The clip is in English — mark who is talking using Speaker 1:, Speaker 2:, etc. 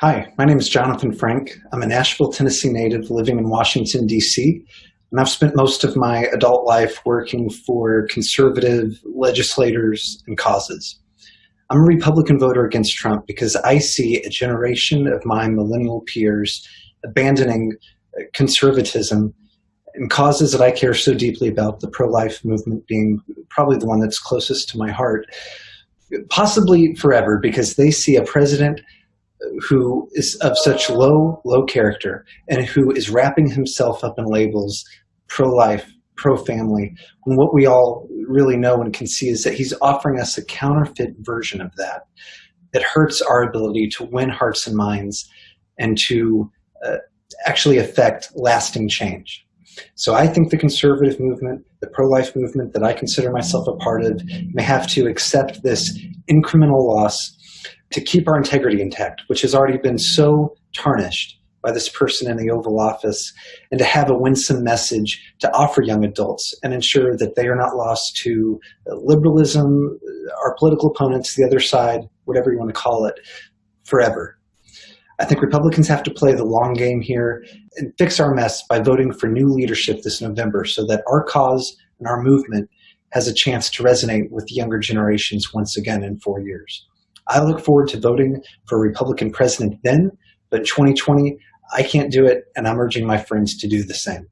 Speaker 1: Hi, my name is Jonathan Frank. I'm a Nashville, Tennessee native living in Washington, D.C., and I've spent most of my adult life working for conservative legislators and causes. I'm a Republican voter against Trump because I see a generation of my millennial peers abandoning conservatism and causes that I care so deeply about, the pro-life movement being probably the one that's closest to my heart, possibly forever because they see a president who is of such low, low character and who is wrapping himself up in labels pro-life, pro-family, when what we all really know and can see is that he's offering us a counterfeit version of that that hurts our ability to win hearts and minds and to uh, actually affect lasting change. So I think the conservative movement, the pro-life movement that I consider myself a part of, may have to accept this incremental loss to keep our integrity intact, which has already been so tarnished by this person in the Oval Office, and to have a winsome message to offer young adults and ensure that they are not lost to liberalism, our political opponents, the other side, whatever you want to call it, forever. I think Republicans have to play the long game here and fix our mess by voting for new leadership this November so that our cause and our movement has a chance to resonate with younger generations once again in four years. I look forward to voting for a Republican president then, but in 2020, I can't do it, and I'm urging my friends to do the same.